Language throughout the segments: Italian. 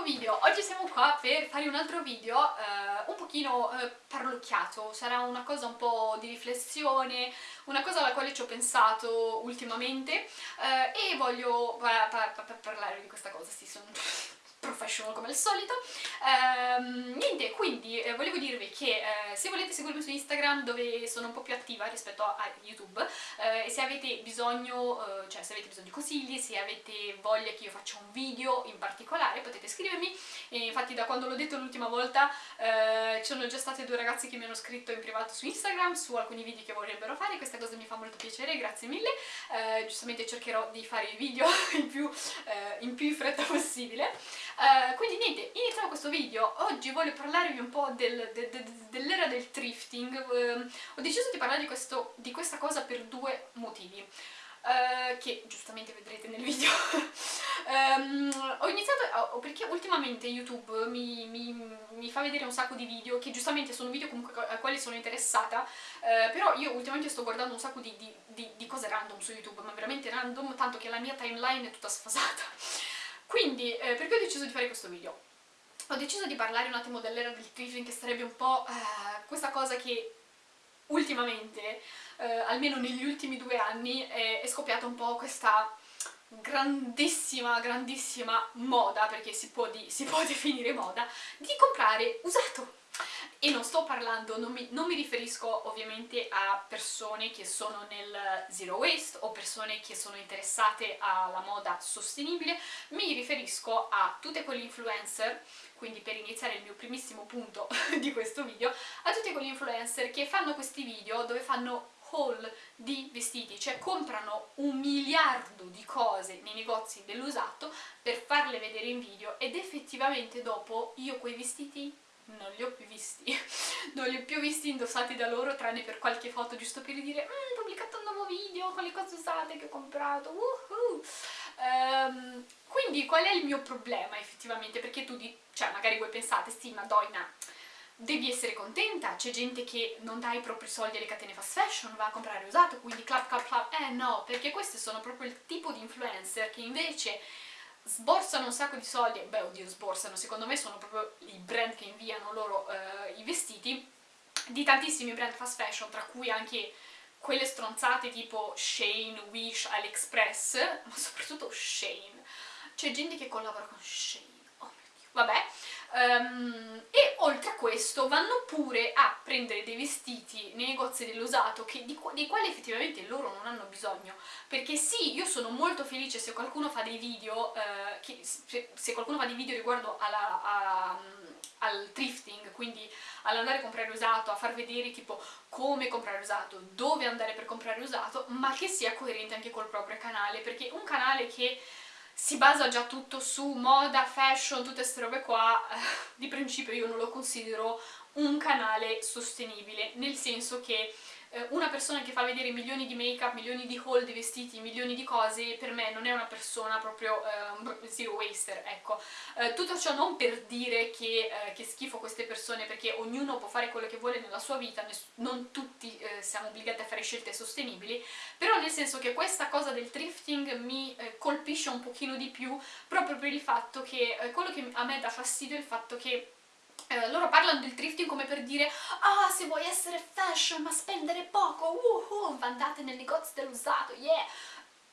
nuovo video! Oggi siamo qua per fare un altro video eh, un pochino eh, parlocchiato, sarà una cosa un po' di riflessione, una cosa alla quale ci ho pensato ultimamente eh, e voglio pa pa pa parlare di questa cosa, sì, sono professional come al solito. Ehm, niente, quindi eh, volevo dirvi che eh, se volete seguirmi su Instagram dove sono un po' più attiva rispetto a, YouTube eh, se avete bisogno, eh, cioè se avete bisogno di consigli, se avete voglia che io faccia un video in particolare potete scrivermi. E infatti da quando l'ho detto l'ultima volta eh, ci sono già state due ragazzi che mi hanno scritto in privato su Instagram su alcuni video che vorrebbero fare, questa cosa mi fa molto piacere, grazie mille, eh, giustamente cercherò di fare i video in più in più fretta possibile. Uh, quindi niente, iniziamo questo video. Oggi voglio parlarvi un po' del, de, de, dell'era del thrifting. Uh, ho deciso di parlare di, questo, di, questa cosa per due motivi. Uh, che giustamente vedrete nel video um, ho iniziato oh, perché ultimamente YouTube mi, mi, mi, fa vedere un sacco di video che giustamente sono video comunque a quali sono interessata uh, però io ultimamente sto guardando un sacco di, di, di, di cose random su YouTube ma veramente random tanto che la mia timeline è tutta sfasata quindi, eh, perché ho deciso di fare questo video? Ho deciso di parlare un attimo dell'era del thrifting, che sarebbe un po' eh, questa cosa che ultimamente, eh, almeno negli ultimi due anni, è, è scoppiata un po' questa grandissima, grandissima moda, perché si può, di, si può definire moda, di comprare usato e non sto parlando, non mi, non mi, riferisco ovviamente a persone che sono nel zero waste o persone che sono interessate alla moda sostenibile, mi riferisco a tutte quelle influencer, quindi per iniziare il mio primissimo punto di questo video, a tutti quegli influencer che fanno questi video dove fanno haul di vestiti, cioè comprano un miliardo di cose nei negozi dell'usato per farle vedere in video ed effettivamente dopo io quei vestiti non li ho più visti, non li ho più visti indossati da loro tranne per qualche foto giusto per dire mmm, ho pubblicato un nuovo video con le cose usate che ho comprato, uh um, quindi qual è il mio problema effettivamente? Perché tu, di, cioè magari voi pensate, sì madonna, devi essere contenta, c'è gente che non dà i propri soldi alle catene fast fashion, va a comprare usato, quindi clap clap clap, eh no, perché questi sono proprio il tipo di influencer che invece sborsano un sacco di soldi, beh oddio sborsano, secondo me sono proprio i brand che inviano loro eh, i vestiti, di tantissimi brand fast fashion, tra cui anche quelle stronzate tipo Shane, Wish, AliExpress, ma soprattutto Shane. C'è gente che collabora con Shane, vabbè, Um, e oltre a questo vanno pure a prendere dei vestiti nei negozi dell'usato dei quali effettivamente loro non hanno bisogno. Perché sì, io sono molto felice se qualcuno fa dei video uh, che, se, se, qualcuno fa dei video riguardo alla, a, al thrifting quindi all'andare a comprare usato, a far vedere tipo come comprare usato, dove andare per comprare usato ma che sia coerente anche col proprio canale perché un canale che si basa già tutto su moda, fashion, tutte queste robe qua, eh, di principio io non lo considero un canale sostenibile, nel senso che eh, una persona che fa vedere milioni di make up, milioni di haul di vestiti, milioni di cose, per me non è una persona proprio eh, zero waster, ecco. Eh, tutto ciò non per dire che, eh, che, schifo queste persone, perché ognuno può fare quello che vuole nella sua vita, non tutti eh, siamo obbligati a fare scelte sostenibili, però nel senso che questa cosa del thrifting mi colpisce un pochino di più, proprio per il fatto che quello che a me dà fastidio è il fatto che eh, loro parlano del thrifting come per dire ah se vuoi essere fashion ma spendere poco uh, uh, andate nel negozio dell'usato yeah.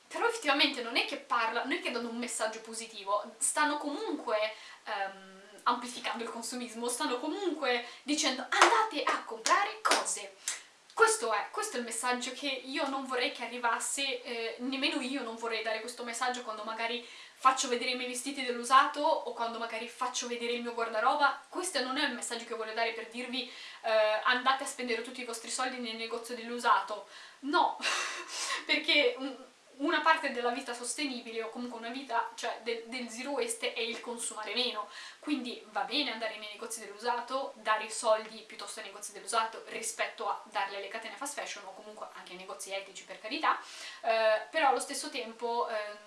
Però effettivamente non è che parlano, non è che danno un messaggio positivo stanno comunque um, amplificando il consumismo stanno comunque dicendo andate a comprare cose. Questo è, questo è il messaggio che io non vorrei che arrivasse, eh, nemmeno io non vorrei dare questo messaggio quando magari faccio vedere i miei vestiti dell'usato o quando magari faccio vedere il mio guardaroba. Questo non è il messaggio che voglio dare per dirvi eh, andate a spendere tutti i vostri soldi nel negozio dell'usato. No, perché una parte della vita sostenibile o comunque una vita, cioè del, del zero waste è il consumare meno, quindi va bene andare nei negozi dell'usato, dare i soldi piuttosto ai negozi dell'usato rispetto a darle alle catene fast fashion o comunque anche ai negozi etici per carità, eh, però allo stesso tempo eh,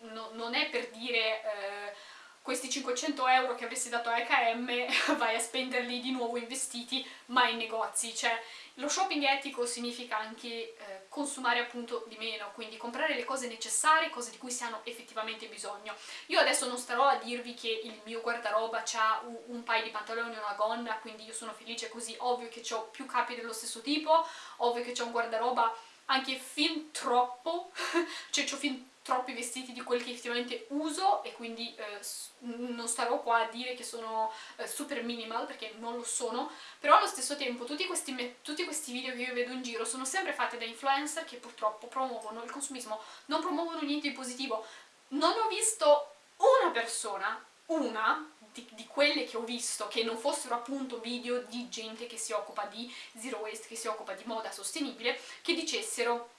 no, non è per dire... Eh, questi 500 euro che avresti dato a H&M vai a spenderli di nuovo in vestiti ma in negozi, cioè lo shopping etico significa anche eh, consumare appunto di meno, quindi comprare le cose necessarie, cose di cui si hanno effettivamente bisogno. Io adesso non starò a dirvi che il mio guardaroba ha un, un paio di pantaloni e una gonna, quindi io sono felice così, ovvio che ho più capi dello stesso tipo, ovvio che ho un guardaroba anche fin troppo, cioè ho fin troppi vestiti di quelli che effettivamente uso e quindi eh, non starò qua a dire che sono eh, super minimal perché non lo sono però allo stesso tempo tutti questi, tutti questi video che io vedo in giro sono sempre fatti da influencer che purtroppo promuovono il consumismo non promuovono niente di positivo. Non ho visto una persona una di, di, quelle che ho visto che non fossero appunto video di gente che si occupa di zero waste, che si occupa di moda sostenibile, che dicessero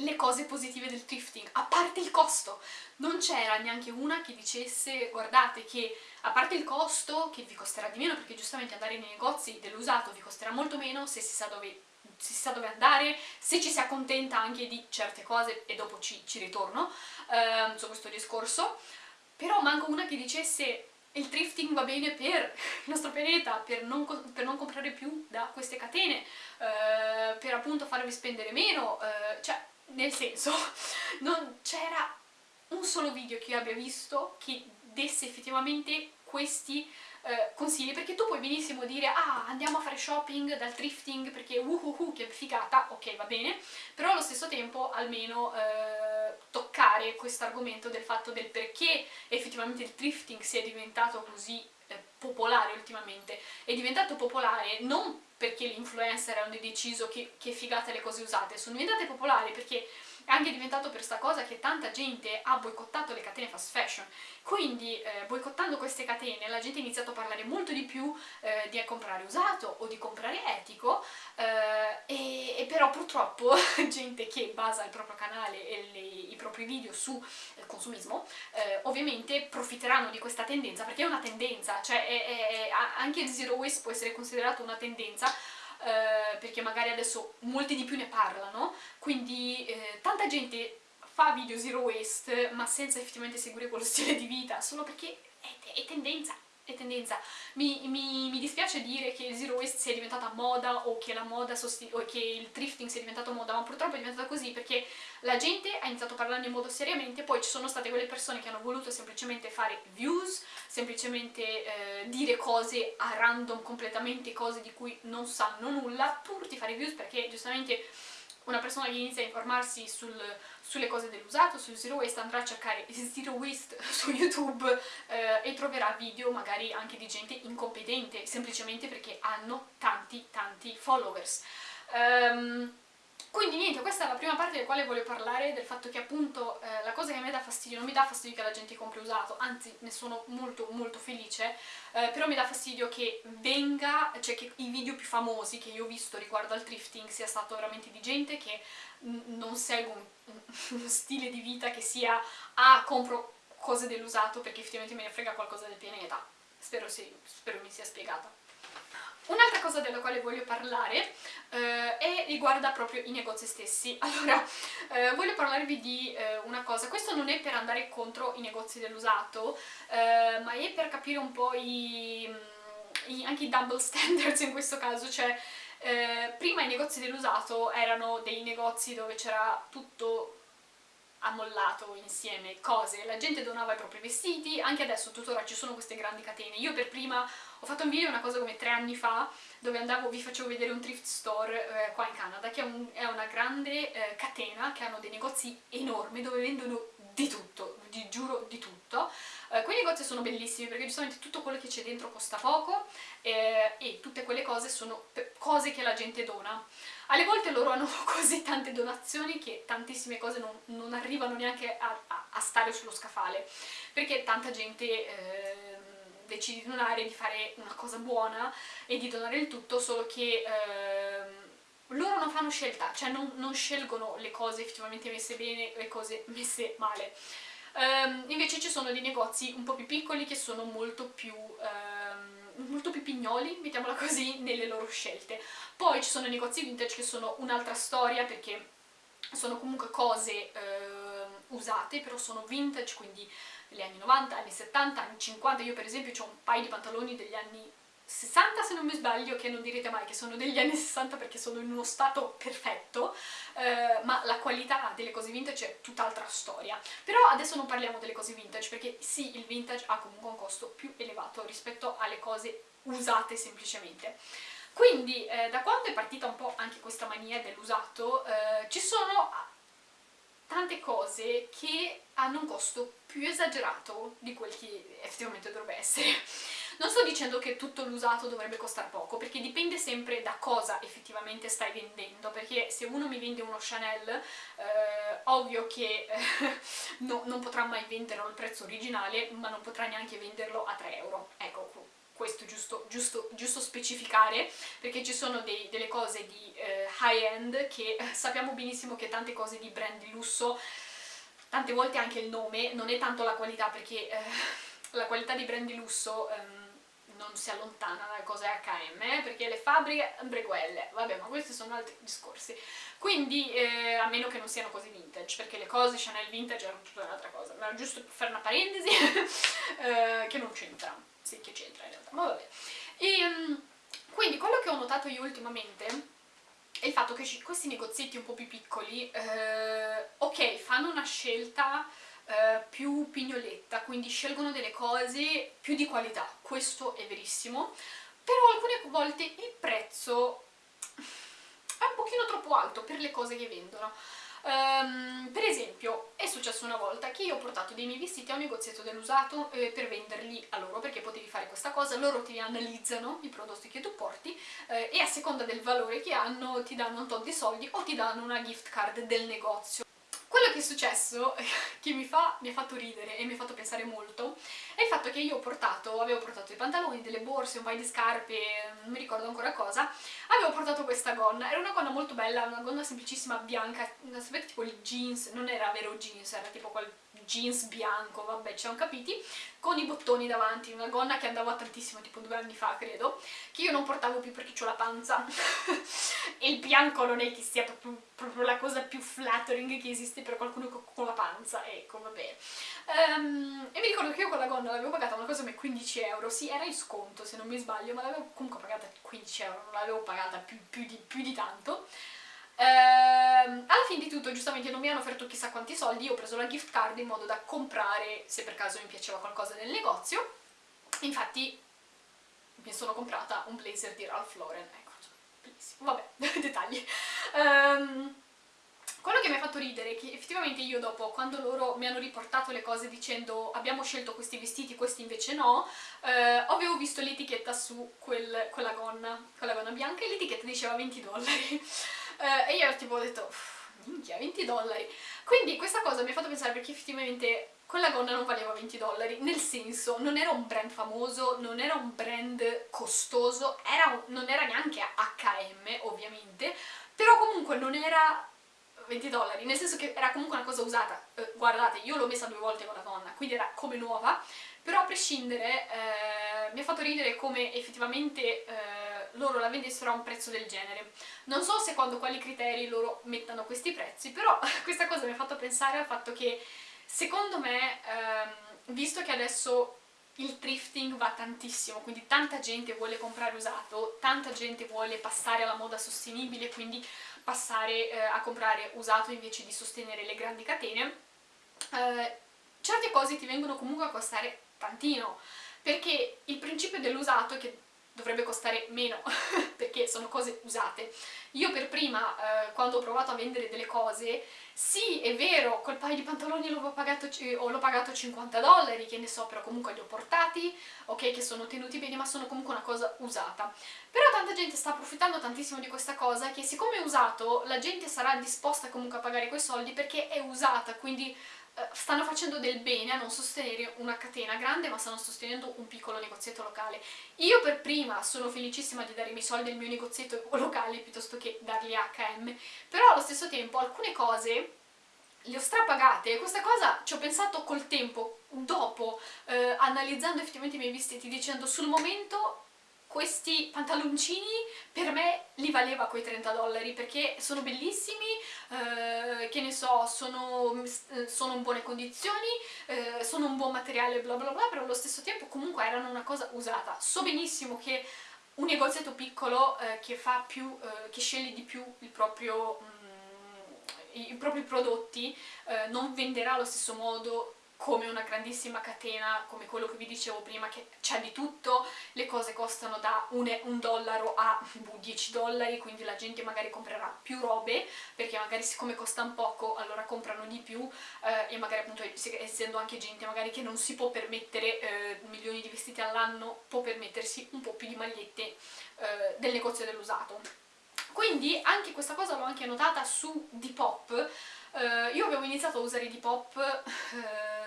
le cose positive del thrifting, a parte il costo. Non c'era neanche una che dicesse guardate che a parte il costo, che vi costerà di meno perché giustamente andare nei negozi dell'usato vi costerà molto meno se si sa dove si sa dove andare, se ci si accontenta anche di certe cose e dopo ci, ci ritorno eh, su questo discorso, però manco una che dicesse il thrifting va bene per il nostro pianeta, per non, per non comprare più da queste catene, eh, per appunto farvi spendere meno, eh, cioè nel senso non c'era un solo video che io abbia visto che desse effettivamente questi eh, consigli perché tu puoi benissimo dire ah andiamo a fare shopping dal thrifting perché uhuhu che figata, ok va bene. Però allo stesso tempo almeno eh, toccare questo argomento del fatto del perché effettivamente il thrifting sia diventato così eh, popolare ultimamente. È diventato popolare non perché gli influencer hanno deciso che, che figate le cose usate, sono diventate popolari perché è anche diventato per sta cosa che tanta gente ha boicottato le catene fast fashion. Quindi eh, boicottando queste catene la gente ha iniziato a parlare molto di più eh, di comprare usato o di comprare etico eh, e, e, però purtroppo gente che basa il proprio canale e le, i propri video su eh, consumismo eh, ovviamente profiteranno di questa tendenza perché è una tendenza cioè è, è, è, anche il zero waste può essere considerato una tendenza eh, perché magari adesso molti di più ne parlano, quindi eh, tanta gente fa video zero waste ma senza effettivamente seguire quello stile di vita, solo perché è, è tendenza, è tendenza. Mi, mi, mi, dispiace dire che il zero waste sia diventata moda o che, la moda o che il thrifting sia diventato moda, ma purtroppo è diventata così perché la gente ha iniziato a parlare in modo seriamente, poi ci sono state quelle persone che hanno voluto semplicemente fare views, semplicemente eh, dire cose a random completamente, cose di cui non sanno nulla, pur di fare views perché giustamente una persona che inizia a informarsi sul, sulle cose dell'usato, sul zero waste, andrà a cercare zero waste su YouTube eh, e troverà video magari anche di gente incompetente, semplicemente perché hanno tanti tanti followers. Um, quindi niente, questa è la prima parte del quale voglio parlare, del fatto che appunto eh, la cosa che a me dà fastidio, non mi dà fastidio che la gente compri usato, anzi ne sono molto molto felice, eh, però mi dà fastidio che venga, cioè che i video più famosi che io ho visto riguardo al thrifting sia stato veramente di gente che non segue un, uno stile di vita che sia ah compro cose dell'usato perché effettivamente me ne frega qualcosa del pianeta, spero, sì, spero mi sia spiegata. Un'altra cosa della quale voglio parlare eh, riguarda proprio i negozi stessi. Allora, eh, voglio parlarvi di eh, una cosa, questo non è per andare contro i negozi dell'usato, eh, ma è per capire un po' i, i, anche i double standards in questo caso, cioè eh, prima i negozi dell'usato erano dei negozi dove c'era tutto ammollato insieme cose, la gente donava i propri vestiti, anche adesso tuttora ci sono queste grandi catene, io per prima ho fatto un video una cosa come tre anni fa dove andavo, vi facevo vedere un thrift store eh, qua in Canada che è, un, è una grande eh, catena che hanno dei negozi enormi dove vendono di tutto, vi giuro di tutto. Eh, quei negozi sono bellissimi perché giustamente tutto quello che c'è dentro costa poco eh, e tutte quelle cose sono cose che la gente dona. Alle volte loro hanno così tante donazioni che tantissime cose non, non arrivano neanche a, a, a, stare sullo scaffale perché tanta gente eh, decidi di donare, di fare una cosa buona e di donare il tutto, solo che ehm, loro non fanno scelta, cioè non, non, scelgono le cose effettivamente messe bene e le cose messe male. Um, invece ci sono dei negozi un po' più piccoli che sono molto più, um, molto più pignoli, mettiamola così, nelle loro scelte. Poi ci sono i negozi vintage che sono un'altra storia perché sono comunque cose uh, usate, però sono vintage, quindi degli anni 90, anni 70, anni 50, io per esempio ho un paio di pantaloni degli anni 60 se non mi sbaglio, che non direte mai che sono degli anni 60 perché sono in uno stato perfetto, eh, ma la qualità delle cose vintage è tutt'altra storia. Però adesso non parliamo delle cose vintage, perché sì, il vintage ha comunque un costo più elevato rispetto alle cose usate semplicemente. Quindi eh, da quando è partita un po' anche questa mania dell'usato, eh, ci sono tante cose che hanno un costo più esagerato di quel che effettivamente dovrebbe essere. Non sto dicendo che tutto l'usato dovrebbe costare poco, perché dipende sempre da cosa effettivamente stai vendendo, perché se uno mi vende uno Chanel, eh, ovvio che eh, no, non potrà mai venderlo al prezzo originale, ma non potrà neanche venderlo a 3 euro. Ecco, questo giusto, giusto, giusto specificare, perché ci sono dei, delle cose di eh, high-end che sappiamo benissimo che tante cose di brand di lusso, tante volte anche il nome, non è tanto la qualità, perché eh, la qualità di brand di lusso... Ehm, non si allontana dalle cose H&M, perché le fabbriche sempre quelle, vabbè ma questi sono altri discorsi. Quindi, eh, a meno che non siano cose vintage, perché le cose Chanel vintage erano tutta un'altra cosa, ma giusto per fare una parentesi eh, che non c'entra, sì che c'entra in realtà, ma vabbè. E, um, quindi quello che ho notato io ultimamente è il fatto che questi negozietti un po' più piccoli, eh, ok, fanno una scelta eh, più pignoletta, quindi scelgono delle cose più di qualità, questo è verissimo, però alcune volte il prezzo è un pochino troppo alto per le cose che vendono. Um, per esempio, è successo una volta che io ho portato dei miei vestiti a un negozietto dell'usato eh, per venderli a loro, perché potevi fare questa cosa, loro ti analizzano i prodotti che tu porti eh, e a seconda del valore che hanno ti danno un tot di soldi o ti danno una gift card del negozio. Quello che è successo, che mi, fa, mi ha fatto ridere e mi ha fatto pensare molto, è il fatto che io ho portato, avevo portato dei pantaloni, delle borse, un paio di scarpe, non mi ricordo ancora cosa, avevo portato questa gonna, era una gonna molto bella, una gonna semplicissima bianca, sapete tipo il jeans, non era vero jeans, era tipo quel jeans bianco, vabbè ci siamo capiti, con i bottoni davanti, una gonna che andava tantissimo, tipo due anni fa credo, che io non portavo più perché ho la panza e il bianco non è che sia proprio, proprio, la cosa più flattering che esiste per qualcuno con la panza, ecco vabbè. Um, e mi ricordo che io quella gonna l'avevo pagata una cosa come 15 euro, sì era in sconto se non mi sbaglio, ma l'avevo comunque pagata 15 euro, non l'avevo pagata più, più, di, più di tanto. Ehm, alla fine di tutto, giustamente non mi hanno offerto chissà quanti soldi, io ho preso la gift card in modo da comprare, se per caso mi piaceva qualcosa nel negozio. Infatti mi sono comprata un blazer di Ralph Lauren, ecco, cioè, bellissimo, vabbè, dettagli. Um, quello che mi ha fatto ridere è che effettivamente io dopo, quando loro mi hanno riportato le cose dicendo abbiamo scelto questi vestiti, questi invece no, eh, avevo visto l'etichetta su quel, quella, gonna, quella gonna bianca e l'etichetta diceva 20 dollari. Eh, e io tipo ho detto, minchia, 20 dollari. Quindi questa cosa mi ha fatto pensare perché effettivamente quella gonna non valeva 20 dollari, nel senso non era un brand famoso, non era un brand costoso, era un, non era neanche H&M ovviamente, però comunque non era 20 dollari, nel senso che era comunque una cosa usata, eh, guardate, io l'ho messa due volte con la gonna, quindi era come nuova, però a prescindere eh, mi ha fatto ridere come effettivamente eh, loro la vendessero a un prezzo del genere. Non so se quando quali criteri loro mettano questi prezzi, però questa cosa mi ha fatto pensare al fatto che secondo me, ehm, visto che adesso il thrifting va tantissimo, quindi tanta gente vuole comprare usato, tanta gente vuole passare alla moda sostenibile, quindi passare eh, a comprare usato invece di sostenere le grandi catene, eh, certe cose ti vengono comunque a costare tantino, perché il principio dell'usato è che dovrebbe costare meno perché sono cose usate. Io per prima, eh, quando ho provato a vendere delle cose, sì, è vero, quel paio di pantaloni l'ho pagato, pagato 50 dollari, che ne so, però comunque li ho portati, ok, che sono tenuti bene, ma sono comunque una cosa usata. Però tanta gente sta approfittando tantissimo di questa cosa, che siccome è usato, la gente sarà disposta comunque a pagare quei soldi perché è usata, quindi stanno facendo del bene a non sostenere una catena grande ma stanno sostenendo un piccolo negozietto locale. Io per prima sono felicissima di dare i miei soldi al mio negozietto locale piuttosto che darli a H&M, però allo stesso tempo alcune cose le ho strapagate e questa cosa ci ho pensato col tempo, dopo, eh, analizzando effettivamente i miei vestiti, dicendo sul momento questi pantaloncini per me li valeva quei 30 dollari perché sono bellissimi, eh, che ne so, sono, sono, in buone condizioni, eh, sono un buon materiale, bla bla bla, però allo stesso tempo comunque erano una cosa usata. So benissimo che un negozietto piccolo eh, che, più, eh, che, sceglie di più il proprio, mm, i, i, propri prodotti eh, non venderà allo stesso modo come una grandissima catena, come quello che vi dicevo prima, che c'è di tutto, le cose costano da un, un dollaro a 10 dollari, quindi la gente magari comprerà più robe, perché magari siccome costano poco allora comprano di più eh, e magari appunto essendo anche gente magari che non si può permettere eh, milioni di vestiti all'anno, può permettersi un po' più di magliette eh, del negozio dell'usato. Quindi anche questa cosa l'ho anche notata su Depop, Uh, io avevo iniziato a usare Depop uh,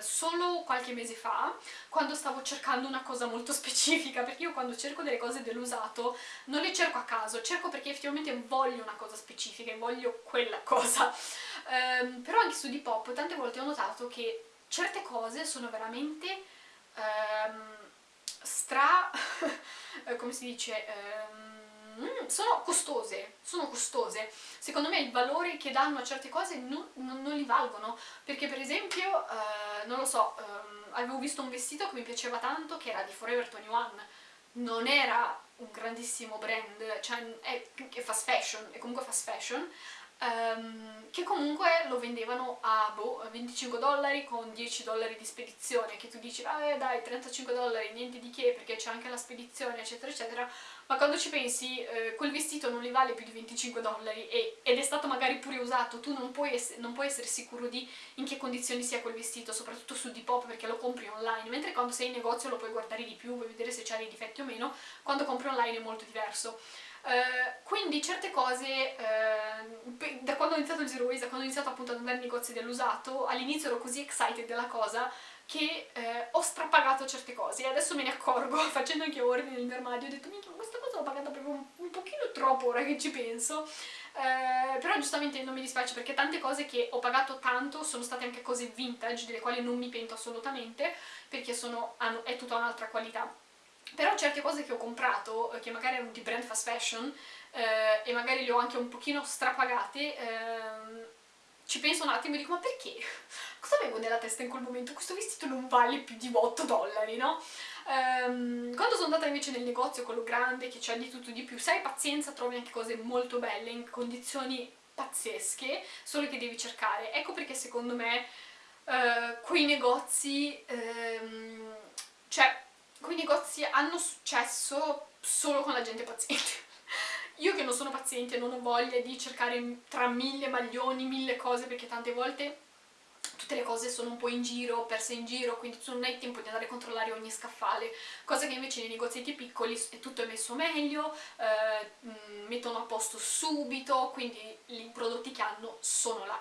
solo qualche mese fa, quando stavo cercando una cosa molto specifica, perché io quando cerco delle cose dell'usato non le cerco a caso, cerco perché effettivamente voglio una cosa specifica e voglio quella cosa. Um, però anche su Depop tante volte ho notato che certe cose sono veramente um, stra... come si dice... Um, sono costose, sono costose. Secondo me il valore che danno a certe cose non, non, non li valgono, perché per esempio, eh, non lo so, ehm, avevo visto un vestito che mi piaceva tanto, che era di Forever 21, non era un grandissimo brand, cioè è, è fast fashion, è comunque fast fashion, Um, che comunque lo vendevano a boh, 25 dollari con 10 dollari di spedizione, che tu dici, vabbè dai, 35 dollari, niente di che, perché c'è anche la spedizione, eccetera, eccetera, ma quando ci pensi, eh, quel vestito non li vale più di 25 dollari e, ed è stato magari pure usato, tu non puoi, non puoi, essere sicuro di in che condizioni sia quel vestito, soprattutto su Depop perché lo compri online, mentre quando sei in negozio lo puoi guardare di più, vuoi vedere se c'ha dei difetti o meno, quando compri online è molto diverso. Uh, quindi certe cose, uh, da quando ho iniziato il Zero Waste, da quando ho iniziato appunto ad andare nei negozi dell'usato, all'inizio ero così excited della cosa che uh, ho strapagato certe cose. E adesso me ne accorgo, facendo anche ordine nel mio armadio, ho detto minchia questa cosa l'ho pagata proprio un, un, pochino troppo ora che ci penso, però giustamente non mi dispiace perché tante cose che ho pagato tanto sono state anche cose vintage, delle quali non mi pento assolutamente, perché sono, hanno, è tutta un'altra qualità però certe cose che ho comprato, eh, che magari erano di brand fast fashion, eh, e magari le ho anche un pochino strapagate, ehm, ci penso un attimo e dico ma perché? Cosa avevo nella testa in quel momento? Questo vestito non vale più di 8 dollari, no? Um, quando sono andata invece nel negozio, quello grande, che c'è di tutto di più, se hai pazienza trovi anche cose molto belle, in condizioni pazzesche, solo che devi cercare. Ecco perché secondo me uh, quei negozi, um, cioè quei negozi hanno successo solo con la gente paziente. Io che non sono paziente non ho voglia di cercare tra mille maglioni, mille cose, perché tante volte tutte le cose sono un po' in giro, perse in giro, quindi tu non hai tempo di andare a controllare ogni scaffale, cosa che invece nei negozietti piccoli è tutto messo meglio, eh, mettono a posto subito, quindi i prodotti che hanno sono là.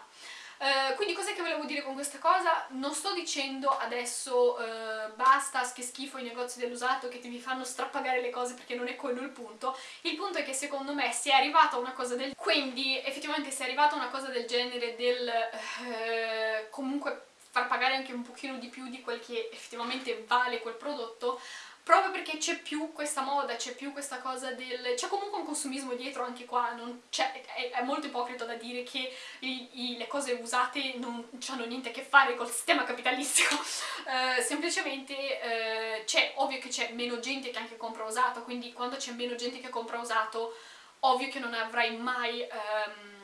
Uh, quindi cos'è che volevo dire con questa cosa? Non sto dicendo adesso uh, basta, che schifo i negozi dell'usato che ti vi fanno strappagare le cose perché non è quello il punto. Il punto è che secondo me se è arrivata una cosa del... Quindi effettivamente se è arrivata una cosa del genere del uh, comunque far pagare anche un pochino di più di quel che effettivamente vale quel prodotto, proprio perché c'è più questa moda, c'è più questa cosa del... c'è comunque un consumismo dietro anche qua, è, è, molto ipocrita da dire che i, i, le cose usate non hanno niente a che fare col sistema capitalistico, uh, semplicemente uh, c'è, ovvio che c'è meno gente che anche compra usato, quindi quando c'è meno gente che compra usato, ovvio che non avrai mai... Um,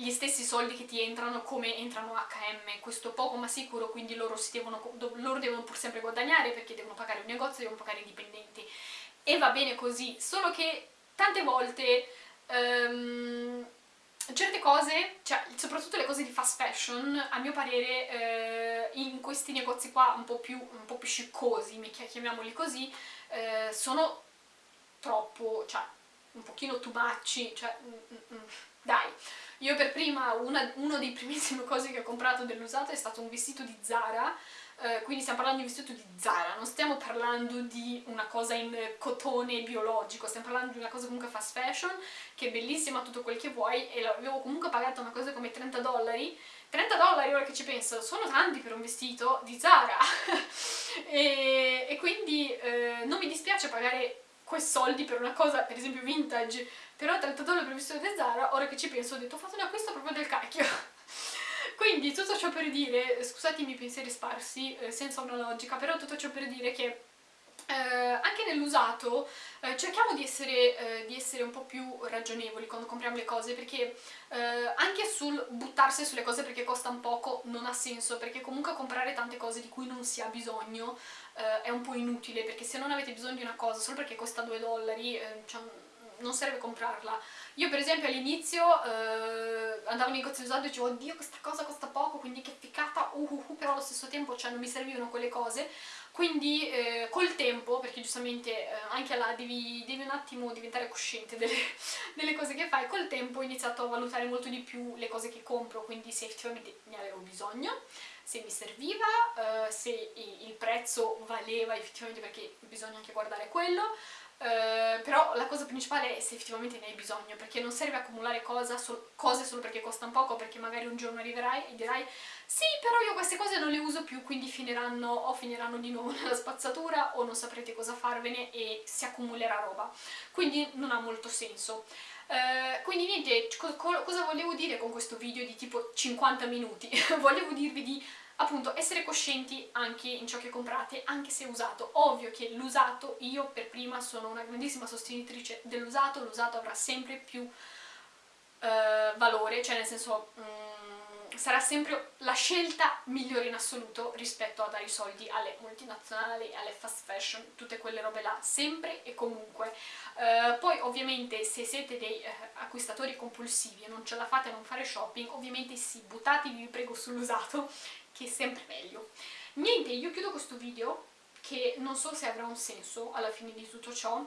gli stessi soldi che ti entrano come entrano H&M, questo poco ma sicuro, quindi loro, devono, loro devono pur sempre guadagnare perché devono pagare un negozio, devono pagare i dipendenti. E va bene così, solo che tante volte um, certe cose, cioè soprattutto le cose di fast fashion, a mio parere eh, in questi negozi qua un po' più, un po più sciccosi, chiamiamoli così, eh, sono troppo, cioè un pochino much, cioè mm, mm, mm. Dai, io per prima, una, uno dei primissimi cose che ho comprato dell'usato è stato un vestito di Zara, eh, quindi stiamo parlando di un vestito di Zara, non stiamo parlando di una cosa in cotone biologico, stiamo parlando di una cosa comunque fast fashion, che è bellissima, tutto quel che vuoi, e l'avevo comunque pagato una cosa come 30 dollari, 30 dollari ora che ci penso, sono tanti per un vestito di Zara, e, e, quindi eh, non mi dispiace pagare quei soldi per una cosa, per esempio vintage, però 30 dollari per vestito di Zara, ora che ci penso ho detto ho fatto un acquisto proprio del cacchio. Quindi tutto ciò per dire, scusatemi i pensieri sparsi, eh, senza una logica, però tutto ciò per dire che eh, anche nell'usato eh, cerchiamo di essere, eh, di essere, un po' più ragionevoli quando compriamo le cose perché eh, anche sul buttarsi sulle cose perché costano poco non ha senso perché comunque comprare tante cose di cui non si ha bisogno eh, è un po' inutile perché se non avete bisogno di una cosa solo perché costa 2 dollari eh, cioè, non serve comprarla. Io per esempio all'inizio eh, andavo in negozio usato e dicevo oddio questa cosa costa poco quindi che ficcata, uh, uh, uh, però allo stesso tempo cioè, non mi servivano quelle cose quindi eh, col tempo, perché giustamente eh, anche là devi, devi, un attimo diventare cosciente delle, delle, cose che fai, col tempo ho iniziato a valutare molto di più le cose che compro, quindi se effettivamente ne avevo bisogno, se mi serviva, eh, se il prezzo valeva effettivamente perché bisogna anche guardare quello, Uh, però la cosa principale è se effettivamente ne hai bisogno, perché non serve accumulare sol cose solo perché costano poco, perché magari un giorno arriverai e dirai sì, però io queste cose non le uso più, quindi finiranno o finiranno di nuovo nella spazzatura o non saprete cosa farvene e si accumulerà roba. Quindi non ha molto senso. Uh, quindi niente, co cosa volevo dire con questo video di tipo 50 minuti? volevo dirvi di appunto essere coscienti anche in ciò che comprate, anche se usato. Ovvio che l'usato, io per prima sono una grandissima sostenitrice dell'usato, l'usato avrà sempre più uh, valore, cioè nel senso... Um, sarà sempre la scelta migliore in assoluto rispetto a dare i soldi alle multinazionali, alle fast fashion, tutte quelle robe là, sempre e comunque. Uh, poi ovviamente se siete dei uh, acquistatori compulsivi e non ce la fate a non fare shopping, ovviamente sì, buttatevi vi prego sull'usato, che è sempre meglio. Niente, io chiudo questo video, che non so se avrà un senso alla fine di tutto ciò,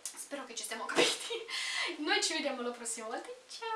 spero che ci siamo capiti. Noi ci vediamo la prossima volta, ciao!